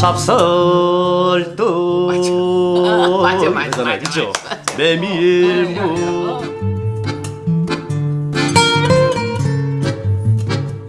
잡설도 맞아, 맞아, 맞아, 그죠? 메밀무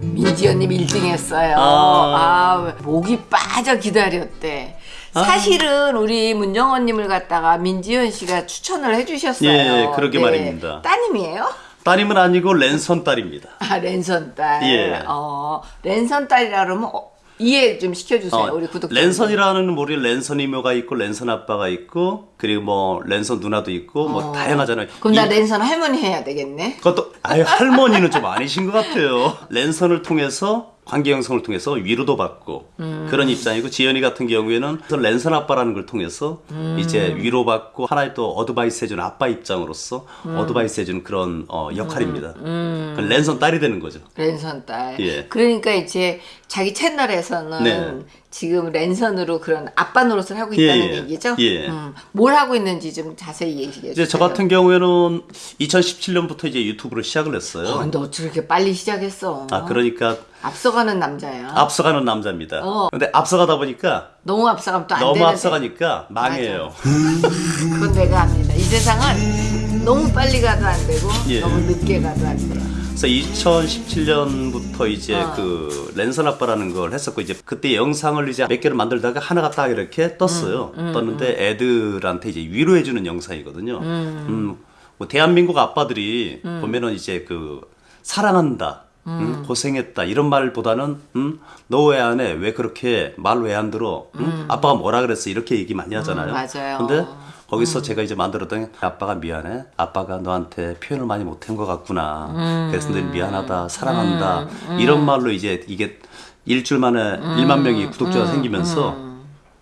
민지연님 1등 했어요. 아. 아, 목이 빠져 기다렸대. 사실은 우리 문정원님을 갖다가 민지연 씨가 추천을 해주셨어요. 네. 예, 그러게 말입니다. 따님이에요? 따님은 아니고 랜선 딸입니다. 아, 랜선 딸. 예. 어, 랜선 딸이라 그러면 어, 이해 좀 시켜주세요. 어, 우리 구독자. 랜선이라는 우리 랜선 이모가 있고 랜선 아빠가 있고 그리고 뭐 랜선 누나도 있고 뭐 다양하잖아요. 그럼 나 이- 랜선 할머니 해야 되겠네. 그것도 아유 할머니는 좀 아니신 것 같아요. 랜선을 통해서 관계 형성을 통해서 위로도 받고 음. 그런 입장이고 지연이 같은 경우에는 그 랜선 아빠라는 걸 통해서 음. 이제 위로받고 하나의 또 advice 해주는 아빠 입장으로서 음. advice 해주는 그런 어, 역할입니다. 그 랜선 딸이 되는 거죠. 랜선 딸. 예. 그러니까 이제 자기 채널에서는 네. 지금 랜선으로 그런 아빠 노릇을 하고 예, 있다는 예. 얘기죠. 예. 음, 뭘 하고 있는지 좀 자세히 얘기해 주세요. 이제 저 같은 경우에는 2017년부터 이제 유튜브를 시작을 했어요. 어, 너 저렇게 빨리 시작했어. 아 그러니까 앞서가는 남자야. 앞서가는 남자입니다. 어. 근데 앞서가다 보니까 너무 앞서가면 또안 너무 되는데. 앞서가니까 망해요. 그건 내가 합니다. 이 세상은 너무 빨리 가도 안 되고 예. 너무 늦게 가도 안 돼. 그래서 2017년부터 이제 어. 그 랜선 아빠라는 걸 했었고 이제 그때 영상을 이제 몇 개를 만들다가 하나가 딱 이렇게 떴어요. 음, 떴는데 애들한테 이제 위로해주는 영상이거든요. 음. 뭐 대한민국 아빠들이 음. 보면은 이제 그 사랑한다. 음, 고생했다 이런 말보다는 음, 너 왜 안 해? 왜 그렇게 말 왜 안 들어? 음? 아빠가 뭐라 그랬어? 이렇게 얘기 많이 하잖아요. 음, 맞아요. 근데 거기서 제가 이제 만들었던 게 아빠가 미안해. 아빠가 너한테 표현을 많이 못한 것 같구나. 그래서 늘 미안하다, 사랑한다. 이런 말로 이제 이게 일주일 만에 1만 명이 구독자가 생기면서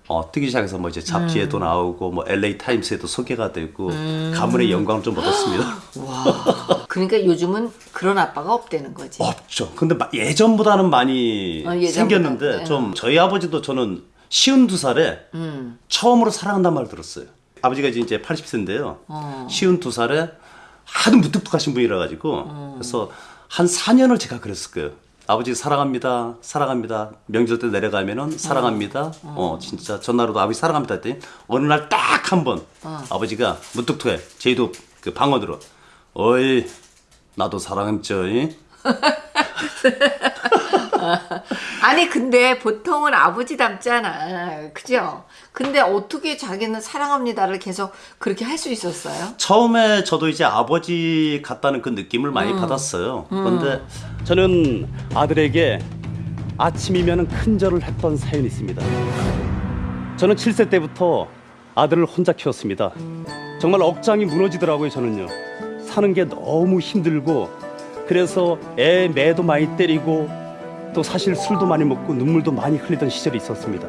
어, 뜨기 시작해서 뭐 이제 잡지에도 나오고 뭐 LA 타임스에도 소개가 되고 가문의 영광을 좀 얻었습니다. 와. 그러니까 요즘은 그런 아빠가 없다는 거지. 없죠. 근데 마- 예전보다는 많이 어, 예전보다. 생겼는데 네. 좀 저희 아버지도 저는 쉬운 두 살에 음. 처음으로 사랑한다는 말을 들었어요. 아버지가 이제 80세인데요. 어. 쉬운 두 살에 하도 무뚝뚝하신 분이라 가지고 음. 그래서 한 4년을 제가 그랬을 거예요. 아버지 사랑합니다. 사랑합니다. 명절 때 내려가면은 사랑합니다. 어, 진짜 전화로도 아버지 사랑합니다 했더니 어느 날 딱 한번 어. 아버지가 무뚝뚝해. 저희도 그 방언으로 어이 나도 사랑했죠. 이?" 아니 근데 보통은 아버지 닮잖아. 그죠? 근데 어떻게 자기는 사랑합니다를 계속 그렇게 할 수 있었어요? 처음에 저도 이제 아버지 같다는 그 느낌을 많이 받았어요. 그런데 저는 아들에게 아침이면 큰 절을 했던 사연이 있습니다. 저는 7세 때부터 아들을 혼자 키웠습니다. 정말 억장이 무너지더라고요, 저는요. 사는 게 너무 힘들고 그래서 애 매도 많이 때리고 또 사실 술도 많이 먹고 눈물도 많이 흘리던 시절이 있었습니다.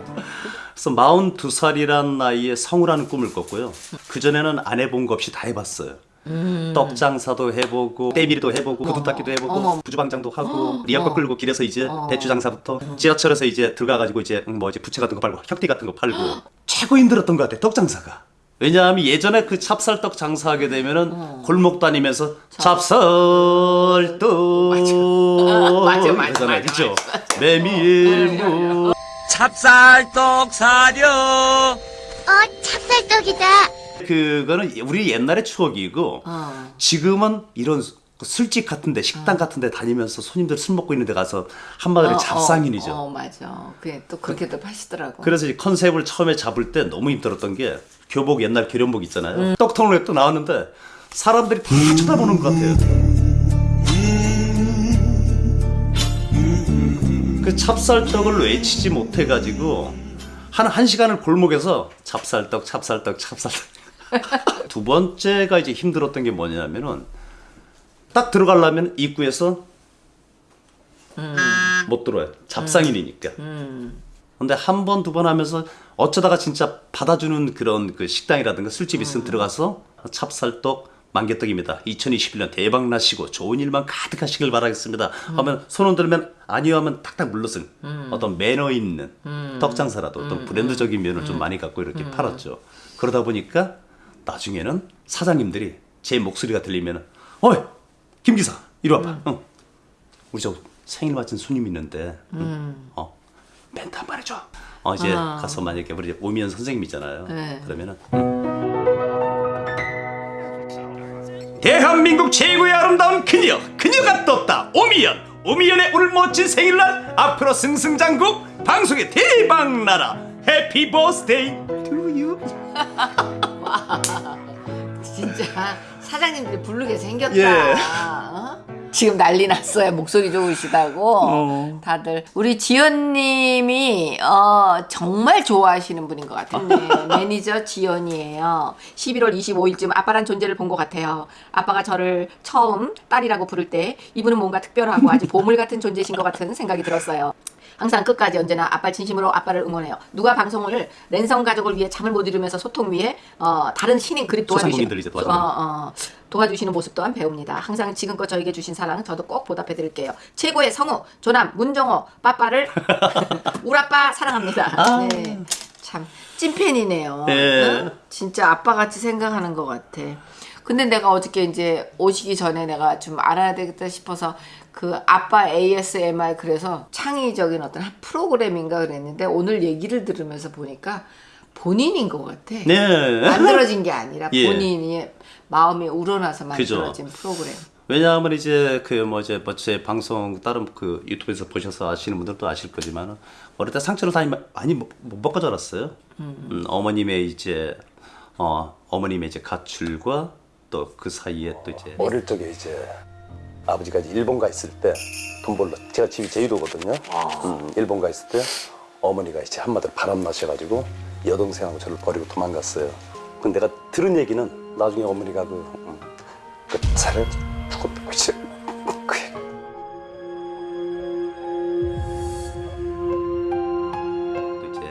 그래서 42살이란 나이에 성우라는 꿈을 꿨고요. 그전에는 안 해본 거 없이 다 해봤어요. 떡 장사도 해보고 때밀이도 해보고 구두 닦기도 해보고 어머. 부주방장도 하고 리아커 끌고 길에서 이제 대추 장사부터 지하철에서 이제 들어가가지고 이제 뭐 이제 부채 같은 거 팔고 혁띠 같은 거 팔고 최고 힘들었던 것 같아 떡 장사가 왜냐하면 예전에 그 찹쌀떡 장사하게 되면은 골목 다니면서 찹쌀떡. 맞아, 맞아, 이러잖아요, 맞아, 그죠 메밀무. 찹쌀떡 사려 어, 찹쌀떡이다. 그거는 우리 옛날의 추억이고 어. 지금은 이런 수- 술집 같은데 식당 같은데 다니면서 손님들 술 먹고 있는데 가서 한마디로 어, 잡상인이죠. 어, 어, 맞아. 그게 또 그렇게도 하시더라고. 그래서 이 컨셉을 처음에 잡을 때 너무 힘들었던 게 교복 옛날 교련복 있잖아요. 떡통을 또 나왔는데 사람들이 다 쳐다보는 것 같아요. 그 찹쌀떡을 외치지 못해가지고 한한 시간을 골목에서 찹쌀떡, 찹쌀떡, 찹쌀떡. 두 번째가 이제 힘들었던 게 뭐냐면은 딱 들어가려면 입구에서 못 들어요. 잡상인이니까. 근데 한 번 두 번 하면서 어쩌다가 진짜 받아주는 그런 그 식당이라든가 술집 있으면 들어가서 찹쌀떡 만개떡입니다. 2021년 대박 나시고 좋은 일만 가득하시길 바라겠습니다. 하면 손 흔들면 아니요 하면 탁탁 물러서 어떤 매너 있는 떡 장사라도 어떤 브랜드적인 면을 좀 많이 갖고 이렇게 팔았죠. 그러다 보니까 나중에는 사장님들이 제 목소리가 들리면 어이 김 기사 이리 와봐. 응. 우리 저 생일 맞은 손님 있는데 응? 어 멘트 한 번 해줘. 어, 이제 아. 가서 만약에 우리 오미연 선생님이잖아요. 네. 그러면은 대한민국 최고의 아름다운 그녀 그녀가 떴다 오미연 오미연의 오늘 멋진 생일날 앞으로 승승장구 방송에 대박 나라 해피 버스데이 투유 진짜 사장님들이 부르게 생겼다. 예. 어? 지금 난리 났어요. 목소리 좋으시다고. 어. 다들 우리 지연님이 어, 정말 좋아하시는 분인 것 같은데 매니저 지연이에요. 11월 25일쯤 아빠란 존재를 본 것 같아요. 아빠가 저를 처음 딸이라고 부를 때 이분은 뭔가 특별하고 아주 보물 같은 존재신 것 같은 생각이 들었어요. 항상 끝까지 언제나 아빠 진심으로 아빠를 응원해요. 누가 방송을 랜선 가족을 위해 잠을 못 이루면서 소통 위해 어, 다른 신인 그립 도와주시는 어, 어, 도와주시는 모습 또한 배웁니다. 항상 지금껏 저에게 주신 사랑 저도 꼭 보답해 드릴게요. 최고의 성우 조남 문정호 빠빠를 우라빠 사랑합니다. 네. 참 찐팬이네요. 예. 응? 진짜 아빠 같이 생각하는 것 같아. 근데 내가 어저께 이제 오시기 전에 내가 좀 알아야 되겠다 싶어서 그 아빠 ASMR 그래서 창의적인 어떤 한 프로그램인가 그랬는데 오늘 얘기를 들으면서 보니까 본인인 것 같아. 네 만들어진 게 아니라 예. 본인이 마음이 우러나서 그죠. 만들어진 프로그램. 왜냐하면 이제 그 뭐 이제 뭐제 방송 다른 그 유튜브에서 보셔서 아시는 분들도 아실 거지만 어릴 때 상처를 많이 많이 못, 못 먹고 자랐어요. 음, 어머님의 이제 어 어머님의 이제 가출과 또 그 사이에 또 이제 어릴 적에 이제 아버지가 이제 일본 가 있을 때 돈 벌러 제가 집이 제주도거든요. 음, 일본 가 있을 때 어머니가 이제 한마디로 바람 나셔가지고 여동생하고 저를 버리고 도망갔어요. 근데 내가 들은 얘기는 나중에 어머니가 그, 음, 그 차를 죽었다고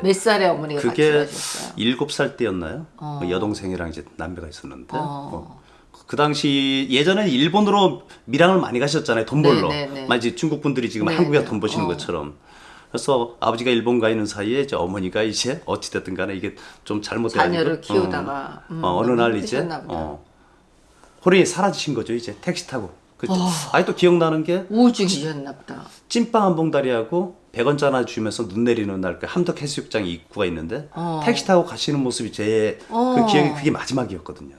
그몇 살에 어머니가 그게? 일곱 살 때였나요? 어. 그 여동생이랑 이제 남매가 있었는데 어. 어. 그 당시 예전에 일본으로 밀항을 많이 가셨잖아요 돈 벌러 네, 네, 네. 마치 중국 분들이 지금 네, 한국에 네. 돈 버시는 어. 것처럼 그래서 아버지가 일본 가 있는 사이에 이제 어머니가 이제 어찌 됐든 간에 이게 좀 잘못돼가지고 자녀를 키우다가, 음, 어, 어느 너무 날 이제. 어, 호련이 사라지신 거죠 이제 택시 타고 그 아직도 기억나는 게 우울증이셨나 보다. 찐빵 한 봉다리하고 100원짜리 하나 주면서 눈 내리는 날 그 함덕 해수욕장 입구가 있는데 어. 택시 타고 가시는 모습이 제그 어. 기억이 그게 마지막이었거든요.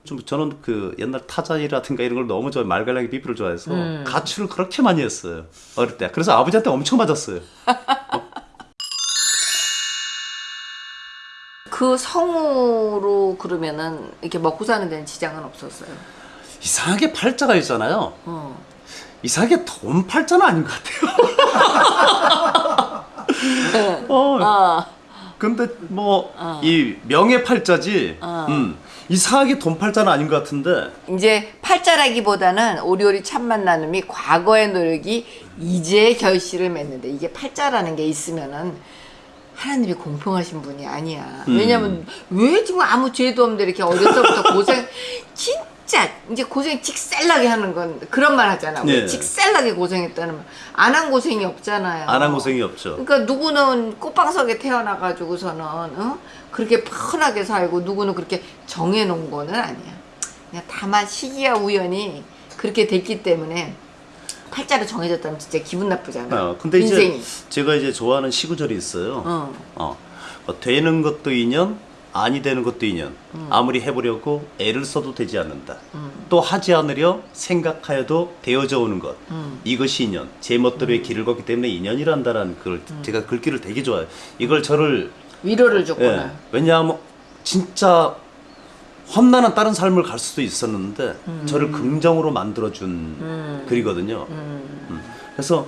어. 좀 저는 그 옛날 타자이라든가 이런 걸 너무 좋아해 말갈량이 비비를 좋아해서 음. 가출을 그렇게 많이 했어요 어릴 때. 그래서 아버지한테 엄청 맞았어요. 그 성우로 그러면은 이렇게 먹고 사는 데는 지장은 없었어요. 이상하게 팔자가 있잖아요. 어. 이상하게 돈 팔자는 아닌 것 같아요. 어, 어. 근데 뭐 이 명예 팔자지. 음, 이상하게 돈 팔자는 아닌 것 같은데. 이제 팔자라기보다는 오리오리 참 만나님이 과거의 노력이 이제 결실을 맺는데 이게 팔자라는 게 있으면은 하나님이 공평하신 분이 아니야. 음. 왜냐면 왜 지금 아무 죄도 없는데 이렇게 어려서부터 고생 진짜 이제 고생 직셀나게 하는 건 그런 말 하잖아. 네. 직셀나게 고생했다는 말. 안 한 고생이 없잖아요. 안 한 고생이 없죠. 그러니까 누구는 꽃방석에 태어나가지고서는 어? 그렇게 편하게 살고 누구는 그렇게 정해놓은 거는 아니야. 그냥 다만 시기와 우연이 그렇게 됐기 때문에 팔자로 정해졌다면 진짜 기분 나쁘잖아. 어, 근데 인생이. 이제 제가 이제 좋아하는 시구절이 있어요. 어. 어, 어, 되는 것도 인연, 아니 되는 것도 인연. 음. 아무리 해보려고 애를 써도 되지 않는다. 또 하지 않으려 생각하여도 되어져 오는 것. 음. 이것이 인연. 제 멋대로의 길을 걷기 때문에 인연이란다라는 그걸 음. 제가 글귀를 되게 좋아해요. 이걸 저를 위로를 예, 줬구나. 왜냐하면 진짜 험난한 다른 삶을 갈 수도 있었는데 음. 저를 긍정으로 만들어준 글이거든요. 음. 그래서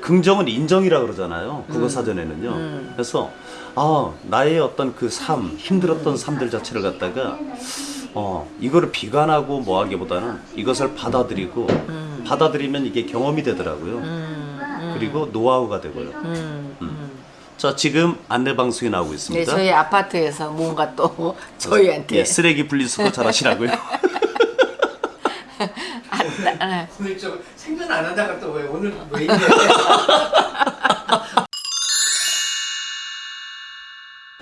긍정은 인정이라 그러잖아요. 음. 국어 사전에는요. 그래서 아 나의 어떤 그 삶 힘들었던 삶들 자체를 갖다가 어 이거를 비관하고 뭐 하기보다는 이것을 받아들이고 음. 받아들이면 이게 경험이 되더라고요. 그리고 노하우가 되고요. 음. 자 지금 안내 방송이 나오고 네, 있습니다. 저희 아파트에서 뭔가 또 저희한테 예, 쓰레기 분리수거 잘하시라고요. 안, 나- 오늘 좀 생전 안 하다가 또 왜 오늘 왜 이래?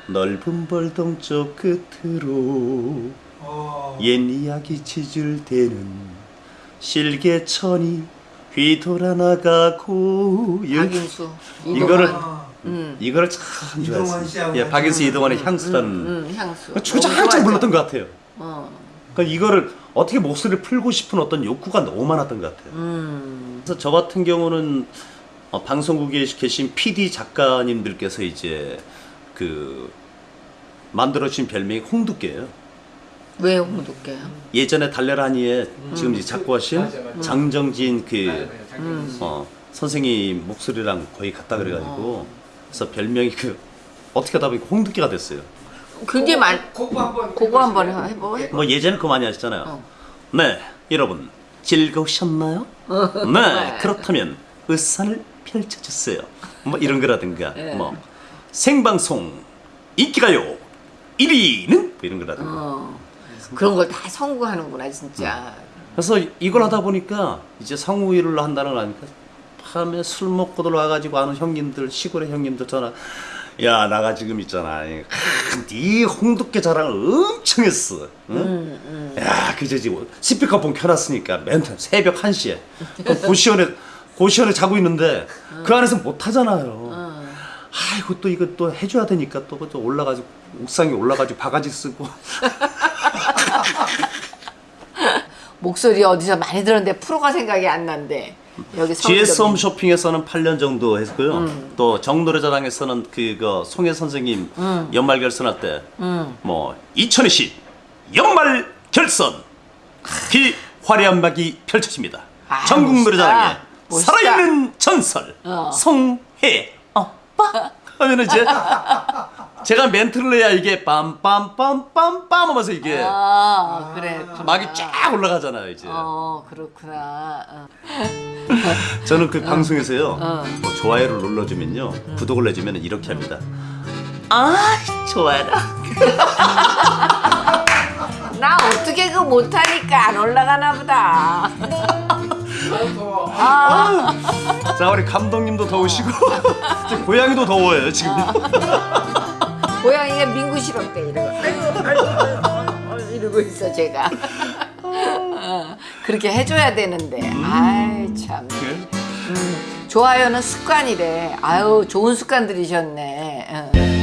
넓은 벌동 쪽 끝으로 어, 옛 이야기 지줄대는 실개천이 휘돌아 나가고 박인수 이거를 이동환. 이거를 참 좋아했어요. 예, 박인수 이동원의 향수라는 음, 향수. 너무 한참 좋아하죠? 불렀던 것 같아요. 어. 그러니까 이거를 어떻게 목소리를 풀고 싶은 어떤 욕구가 너무 많았던 것 같아요. 음. 그래서 저 같은 경우는 어, 방송국에 계신 PD 작가님들께서 이제 그 만들어주신 별명이 홍두깨예요. 왜 홍두깨요? 예전에 달래라니에 지금 이제 작고하신 맞아, 맞아. 장정진 그 맞아요, 장정진 어, 선생님 목소리랑 거의 같다 그래가지고 그래서 별명이 그 어떻게 하다 보니까 홍두깨가 됐어요. 굉장히 많. 그거 한번 그거 한번 해보. 해. 뭐 예전에 그거 많이 하셨잖아요. 어. 네, 여러분 즐거우셨나요? 네, 그렇다면 으산을 펼쳐주세요. 뭐 이런 거라든가 네. 뭐 생방송 인기가요 1위는 뭐 이런 거라든가. 어. 그런 걸다 성공하는구나 진짜. 그래서 이걸 하다 보니까 이제 상우일을 한다는 걸 아니까 밤에 술 먹고들 와가지고 아는 형님들 시골의 형님들 전화 야 나가 지금 있잖아. 네 홍두깨 자랑을 엄청 했어. 응? 야 그저 지금 스피커폰 켜놨으니까 멘트 새벽 1시에. 고시원에 고시원에 자고 있는데 그 안에서 못 하잖아요. 아이고 또 이거 또 해줘야 되니까 또 그저 올라가지고 옥상에 올라가지고 바가지 쓰고. 목소리 어디서 많이 들었는데 프로가 생각이 안 난대. 여기 GS 서울역에. 홈쇼핑에서는 8년 정도 했고요. 또 정노래자랑에서는 그거 송혜 선생님 연말 결선할 때 뭐 2020 연말 결선 그 화려한 막이 펼쳐집니다. 아, 전국. 노래자랑에 멋있다. 살아있는 전설 어. 송혜 오빠 하면은 이제 제가 멘트를 해야 이게 빰빰빰빰 하면서 이게 아, 그래. 막이 쫙 올라가잖아요 이제. 어, 그렇구나. 어. 저는 그 방송에서요 어. 뭐 좋아요를 눌러주면요 구독을 해주면 이렇게 합니다 아 좋아라 나 어떻게 그거 못하니까 안 올라가나 보다. 자 우리 감독님도 더우시고 고양이도 더워요 지금 고양이가 민구스럽대 이러고. 아이고, 아이고, 아이고, 이러고 있어 제가. 어, 그렇게 해줘야 되는데. 아이 참. 음, 좋아요는 습관이래. 아유 좋은 습관 들이셨네.